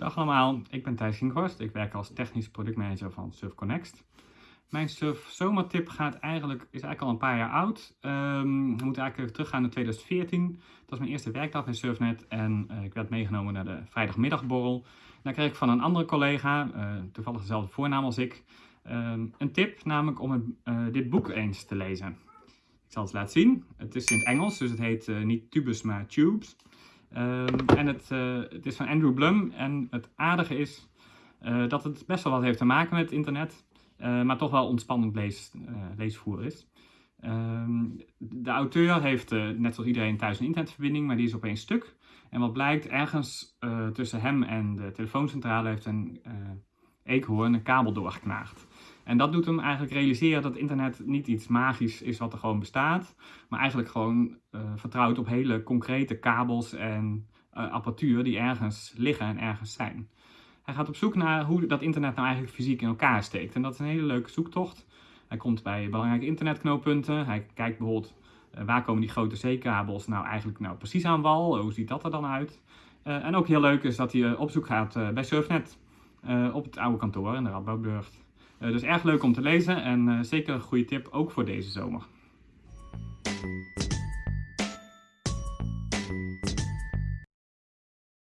Dag allemaal, ik ben Thijs Ginghorst. Ik werk als technisch productmanager van Surf Connect. Mijn Surf Soma tip gaat eigenlijk, is eigenlijk al een paar jaar oud. Um, we moeten eigenlijk teruggaan naar 2014. Dat was mijn eerste werkdag bij Surfnet en uh, ik werd meegenomen naar de vrijdagmiddagborrel. Daar kreeg ik van een andere collega, uh, toevallig dezelfde voornaam als ik, um, een tip, namelijk om uh, dit boek eens te lezen. Ik zal het laten zien. Het is in het Engels, dus het heet niet Tubus, maar Tubes. Um, en het, uh, het, is van Andrew Blum en het aardige is uh, dat het best wel wat heeft te maken met internet, uh, maar toch wel ontspannend lees, leesvoer is. Um, de auteur heeft net zoals iedereen thuis een internetverbinding, maar die is opeens stuk. En wat blijkt, ergens tussen hem en de telefooncentrale heeft een eekhoorn een kabel doorgeknaagd. En dat doet hem eigenlijk realiseren dat internet niet iets magisch is wat er gewoon bestaat, maar eigenlijk gewoon uh, vertrouwt op hele concrete kabels en uh, apparatuur die ergens liggen en ergens zijn. Hij gaat op zoek naar hoe dat internet nou eigenlijk fysiek in elkaar steekt. En dat is een hele leuke zoektocht. Hij komt bij belangrijke internetknooppunten. Hij kijkt bijvoorbeeld uh, waar komen die grote zeekabels nou eigenlijk nou precies aan wal. Hoe ziet dat er dan uit? en ook heel leuk is dat hij op zoek gaat bij Surfnet op het oude kantoor in de Radboudburgt. Eh, dus erg leuk om te lezen en eh, zeker een goede tip ook voor deze zomer.